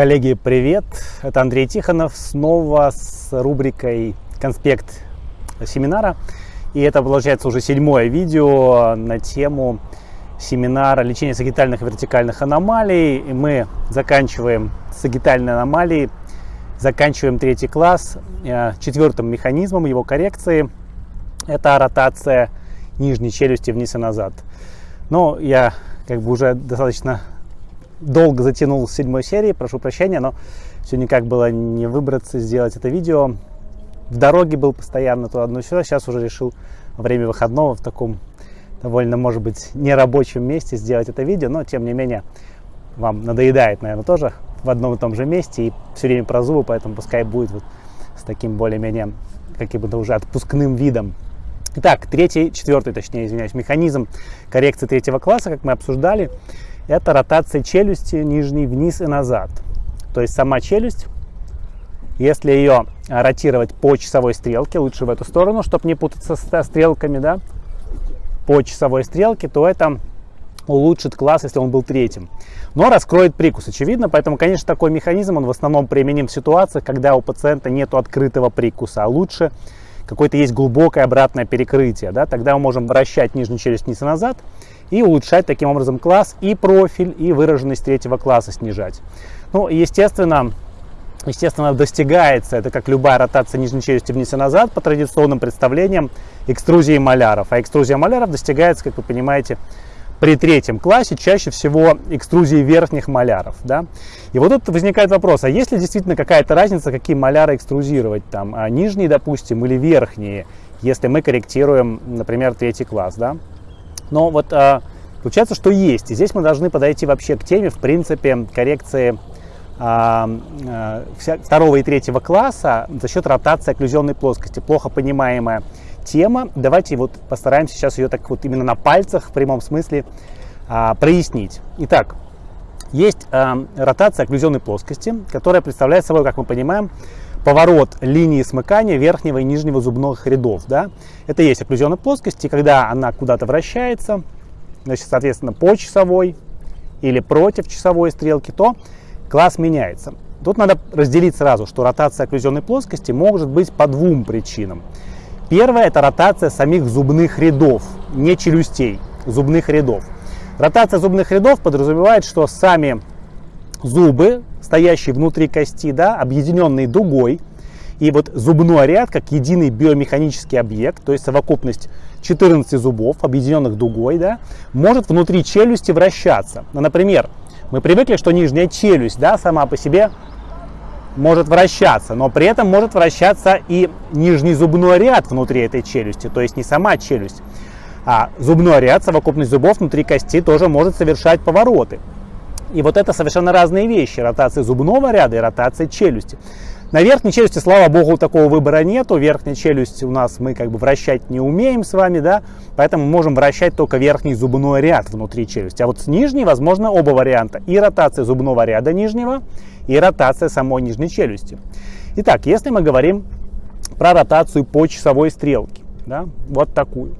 Коллеги, привет! Это Андрей Тихонов снова с рубрикой «Конспект семинара». И это, получается, уже седьмое видео на тему семинара лечения сагитальных и вертикальных аномалий. И мы заканчиваем сагитальные аномалии, заканчиваем третий класс. Э, четвертым механизмом его коррекции – это ротация нижней челюсти вниз и назад. Но я как бы уже достаточно долго затянул с седьмой серии, прошу прощения, но все никак было не выбраться, сделать это видео. В дороге был постоянно то одно сюда, сейчас уже решил время выходного в таком довольно, может быть, нерабочем месте сделать это видео, но тем не менее вам надоедает, наверное, тоже в одном и том же месте и все время про зубы, поэтому пускай будет вот с таким более-менее каким-то уже отпускным видом. Итак, третий, четвертый, точнее, извиняюсь, механизм коррекции третьего класса, как мы обсуждали, это ротация челюсти нижней вниз и назад. То есть сама челюсть, если ее ротировать по часовой стрелке, лучше в эту сторону, чтобы не путаться со стрелками, да, по часовой стрелке, то это улучшит класс, если он был третьим. Но раскроет прикус, очевидно, поэтому, конечно, такой механизм, он в основном применим в ситуациях, когда у пациента нет открытого прикуса, а лучше какое-то есть глубокое обратное перекрытие, да, тогда мы можем вращать нижнюю челюсть вниз и назад, и улучшать таким образом класс и профиль, и выраженность третьего класса снижать. Ну, естественно, естественно, достигается, это как любая ротация нижней челюсти вниз и назад по традиционным представлениям экструзии маляров. А экструзия маляров достигается, как вы понимаете, при третьем классе чаще всего экструзии верхних маляров. Да? И вот тут возникает вопрос, а есть ли действительно какая-то разница, какие маляры экструзировать, там, а нижние, допустим, или верхние, если мы корректируем, например, третий класс. Да? Но вот а, получается, что есть. И здесь мы должны подойти вообще к теме, в принципе, коррекции а, а, второго и третьего класса за счет ротации окклюзионной плоскости. Плохо понимаемая тема. Давайте вот постараемся сейчас ее так вот именно на пальцах в прямом смысле а, прояснить. Итак, есть а, ротация окклюзионной плоскости, которая представляет собой, как мы понимаем, поворот линии смыкания верхнего и нижнего зубных рядов. Да? Это есть окклюзионная плоскость, и когда она куда-то вращается, значит, соответственно, по часовой или против часовой стрелки, то класс меняется. Тут надо разделить сразу, что ротация окклюзионной плоскости может быть по двум причинам. Первая – это ротация самих зубных рядов, не челюстей, зубных рядов. Ротация зубных рядов подразумевает, что сами зубы стоящий внутри кости, да, объединенный дугой. И вот зубной ряд, как единый биомеханический объект, то есть совокупность 14 зубов, объединенных дугой, да, может внутри челюсти вращаться. Ну, например, мы привыкли, что нижняя челюсть да, сама по себе может вращаться, но при этом может вращаться и нижний зубной ряд внутри этой челюсти, то есть не сама челюсть. А зубной ряд, совокупность зубов внутри кости тоже может совершать повороты. И вот это совершенно разные вещи. Ротация зубного ряда и ротация челюсти. На верхней челюсти, слава богу, такого выбора нету. Верхняя челюсть у нас мы как бы вращать не умеем с вами, да, поэтому можем вращать только верхний зубной ряд внутри челюсти. А вот с нижней, возможно, оба варианта. И ротация зубного ряда нижнего, и ротация самой нижней челюсти. Итак, если мы говорим про ротацию по часовой стрелке, да, вот такую.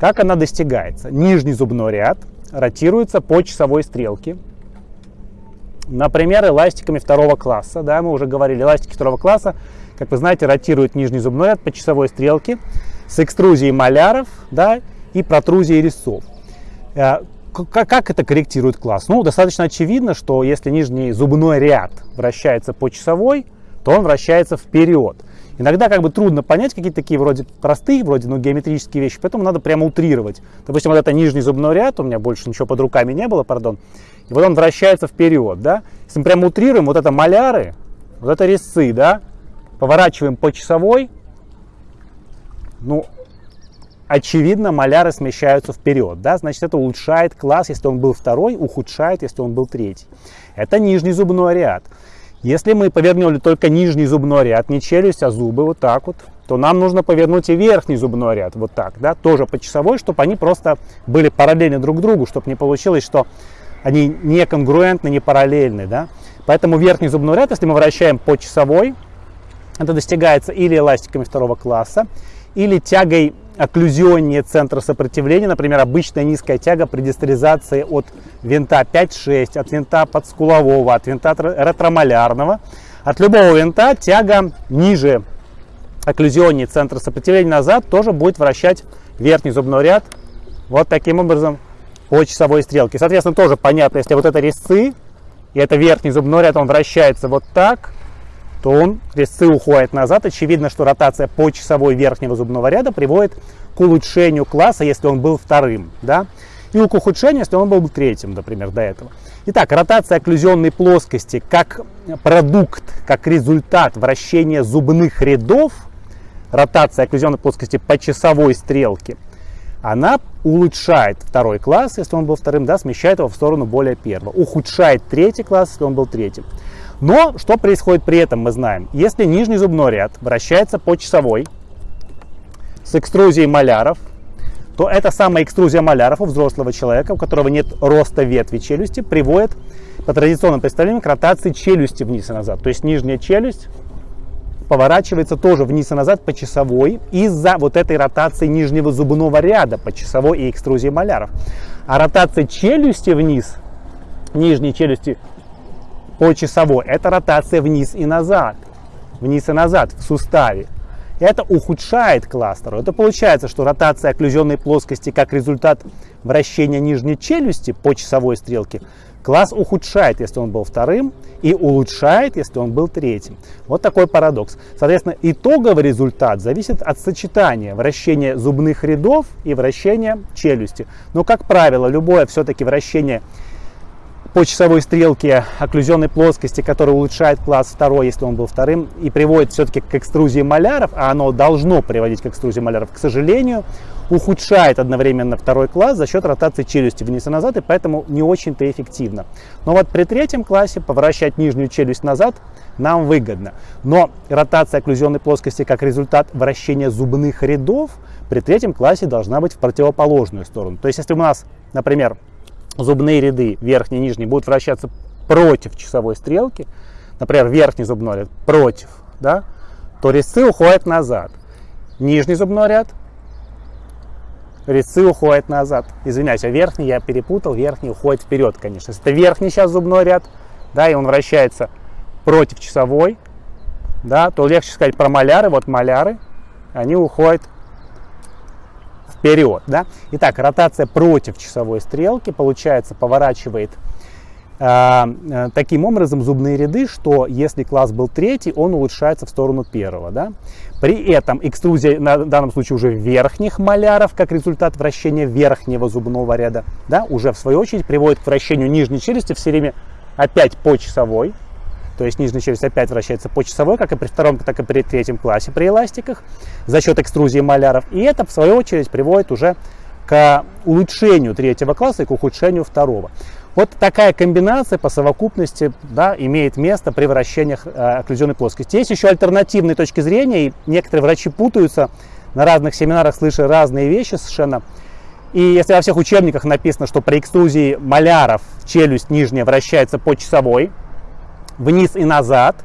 Как она достигается? Нижний зубной ряд ротируется по часовой стрелке Например, эластиками второго класса. Да, мы уже говорили, эластики второго класса, как вы знаете, ротируют нижний зубной ряд по часовой стрелке с экструзией маляров да, и протрузией резцов. Э, как это корректирует класс? Ну, достаточно очевидно, что если нижний зубной ряд вращается по часовой, то он вращается вперед. Иногда как бы трудно понять какие-то такие вроде простые, вроде ну, геометрические вещи, поэтому надо прямо утрировать. Допустим, вот это нижний зубной ряд, у меня больше ничего под руками не было, пардон, и вот он вращается вперед, да. Если мы прямо утрируем, вот это маляры, вот это резцы, да, поворачиваем по часовой, ну, очевидно, маляры смещаются вперед, да, значит, это улучшает класс, если он был второй, ухудшает, если он был третий. Это нижний зубной ряд. Если мы повернули только нижний зубной ряд, не челюсть, а зубы, вот так вот, то нам нужно повернуть и верхний зубной ряд, вот так, да, тоже по часовой, чтобы они просто были параллельны друг другу, чтобы не получилось, что они не конгруентны, не параллельны, да. Поэтому верхний зубной ряд, если мы вращаем по часовой, это достигается или эластиками второго класса, или тягой окклюзионнее центра сопротивления, например, обычная низкая тяга при дистализации от винта 5-6, от винта подскулового, от винта ретромалярного. От любого винта тяга ниже окклюзионнее центра сопротивления назад тоже будет вращать верхний зубной ряд вот таким образом по часовой стрелке. Соответственно, тоже понятно, если вот это резцы, и это верхний зубной ряд, он вращается вот так, то он, резцы уходят назад. Очевидно, что ротация по часовой верхнего зубного ряда приводит к улучшению класса, если он был вторым, да, и к ухудшению, если он был третьим, например, до этого. Итак, ротация окклюзионной плоскости как продукт, как результат вращения зубных рядов, ротация окклюзионной плоскости по часовой стрелке, она улучшает второй класс, если он был вторым, да, смещает его в сторону более первого, ухудшает третий класс, если он был третьим. Но что происходит при этом, мы знаем. Если нижний зубной ряд вращается по часовой с экструзией маляров, то эта самая экструзия маляров у взрослого человека, у которого нет роста ветви челюсти, приводит по традиционным представлениям к ротации челюсти вниз и назад. То есть нижняя челюсть поворачивается тоже вниз и назад по часовой из-за вот этой ротации нижнего зубного ряда по часовой и экструзии маляров. А ротация челюсти вниз, нижней челюсти по часовой, это ротация вниз и назад, вниз и назад в суставе. Это ухудшает кластер. Это получается, что ротация окклюзионной плоскости как результат вращения нижней челюсти по часовой стрелке класс ухудшает, если он был вторым, и улучшает, если он был третьим. Вот такой парадокс. Соответственно, итоговый результат зависит от сочетания вращения зубных рядов и вращения челюсти. Но, как правило, любое все-таки вращение по часовой стрелке окклюзионной плоскости, которая улучшает класс второй, если он был вторым, и приводит все-таки к экструзии маляров, а оно должно приводить к экструзии маляров, к сожалению, ухудшает одновременно второй класс за счет ротации челюсти вниз и назад, и поэтому не очень-то эффективно. Но вот при третьем классе поворачивать нижнюю челюсть назад нам выгодно. Но ротация окклюзионной плоскости как результат вращения зубных рядов при третьем классе должна быть в противоположную сторону. То есть если у нас, например, зубные ряды, верхний и нижний, будут вращаться против часовой стрелки, например, верхний зубной ряд против, да, то резцы уходят назад. Нижний зубной ряд, резцы уходят назад. Извиняюсь, а верхний я перепутал, верхний уходит вперед, конечно. Если это верхний сейчас зубной ряд, да, и он вращается против часовой, да, то легче сказать про маляры. Вот маляры, они уходят вперед. Да? Итак, ротация против часовой стрелки, получается, поворачивает э, э, таким образом зубные ряды, что если класс был третий, он улучшается в сторону первого. Да? При этом экструзия, на данном случае уже верхних маляров, как результат вращения верхнего зубного ряда, да, уже в свою очередь приводит к вращению нижней челюсти все время опять по часовой. То есть нижняя челюсть опять вращается по часовой, как и при втором, так и при третьем классе при эластиках за счет экструзии маляров. И это, в свою очередь, приводит уже к улучшению третьего класса и к ухудшению второго. Вот такая комбинация по совокупности да, имеет место при вращениях э, окклюзионной плоскости. Есть еще альтернативные точки зрения, и некоторые врачи путаются на разных семинарах, слыша разные вещи совершенно. И если во всех учебниках написано, что при экструзии маляров челюсть нижняя вращается по часовой, вниз и назад,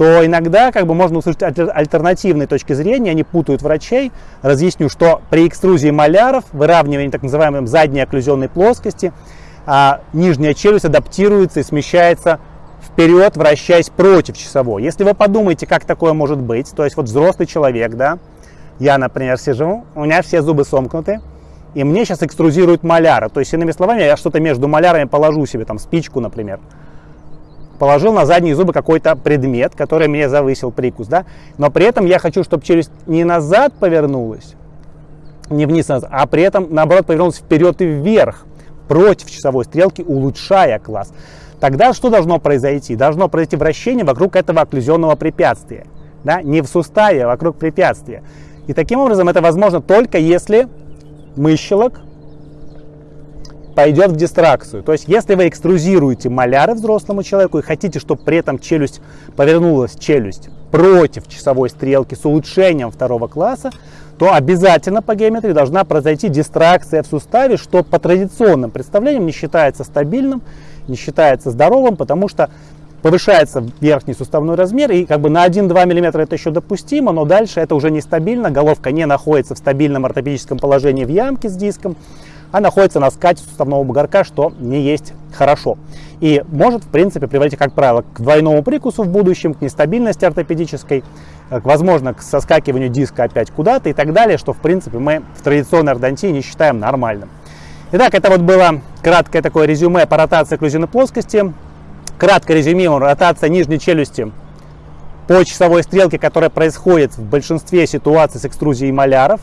то иногда как бы можно услышать альтернативные точки зрения, они путают врачей. Разъясню, что при экструзии маляров, выравнивании так называемой задней окклюзионной плоскости, а нижняя челюсть адаптируется и смещается вперед, вращаясь против часовой. Если вы подумаете, как такое может быть, то есть вот взрослый человек, да, я, например, сижу, у меня все зубы сомкнуты, и мне сейчас экструзируют маляры. То есть, иными словами, я что-то между малярами положу себе, там, спичку, например положил на задние зубы какой-то предмет, который мне завысил прикус, да, но при этом я хочу, чтобы челюсть не назад повернулась, не вниз, назад, а при этом, наоборот, повернулась вперед и вверх, против часовой стрелки, улучшая класс. Тогда что должно произойти? Должно произойти вращение вокруг этого окклюзионного препятствия, да, не в суставе, а вокруг препятствия. И таким образом это возможно только если мыщелок пойдет в дистракцию. То есть, если вы экструзируете маляры взрослому человеку и хотите, чтобы при этом челюсть повернулась, челюсть против часовой стрелки с улучшением второго класса, то обязательно по геометрии должна произойти дистракция в суставе, что по традиционным представлениям не считается стабильным, не считается здоровым, потому что повышается верхний суставной размер, и как бы на 1-2 мм это еще допустимо, но дальше это уже нестабильно, головка не находится в стабильном ортопедическом положении в ямке с диском, а находится на скате суставного бугорка, что не есть хорошо. И может, в принципе, приводить, как правило, к двойному прикусу в будущем, к нестабильности ортопедической, к, возможно, к соскакиванию диска опять куда-то и так далее, что, в принципе, мы в традиционной ортодонтии не считаем нормальным. Итак, это вот было краткое такое резюме по ротации окклюзивной плоскости. Кратко резюмируем, ротация нижней челюсти по часовой стрелке, которая происходит в большинстве ситуаций с экструзией маляров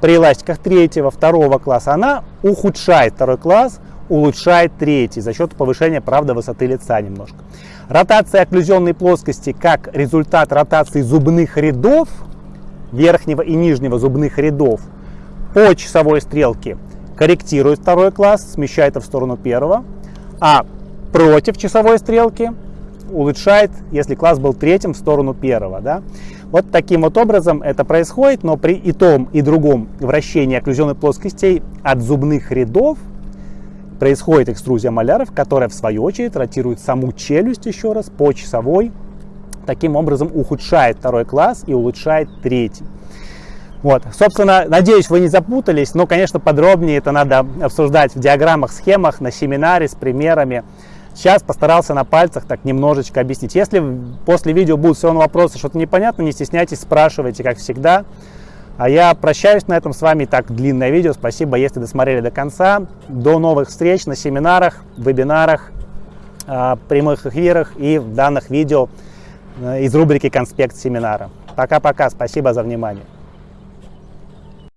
при эластиках третьего, второго класса, она ухудшает второй класс, улучшает третий за счет повышения, правда, высоты лица немножко. Ротация окклюзионной плоскости как результат ротации зубных рядов, верхнего и нижнего зубных рядов по часовой стрелке корректирует второй класс, смещает в сторону первого, а против часовой стрелки улучшает, если класс был третьим, в сторону первого. Да? Вот таким вот образом это происходит, но при и том, и другом вращении окклюзионных плоскостей от зубных рядов происходит экструзия маляров, которая в свою очередь ротирует саму челюсть еще раз по часовой, таким образом ухудшает второй класс и улучшает третий. Вот, собственно, надеюсь, вы не запутались, но, конечно, подробнее это надо обсуждать в диаграммах, схемах, на семинаре с примерами. Сейчас постарался на пальцах так немножечко объяснить. Если после видео будут все равно вопросы, что-то непонятно, не стесняйтесь, спрашивайте, как всегда. А я прощаюсь на этом с вами. Так, длинное видео. Спасибо, если досмотрели до конца. До новых встреч на семинарах, вебинарах, а, прямых эфирах и в данных видео э, из рубрики «Конспект семинара». Пока-пока. Спасибо за внимание.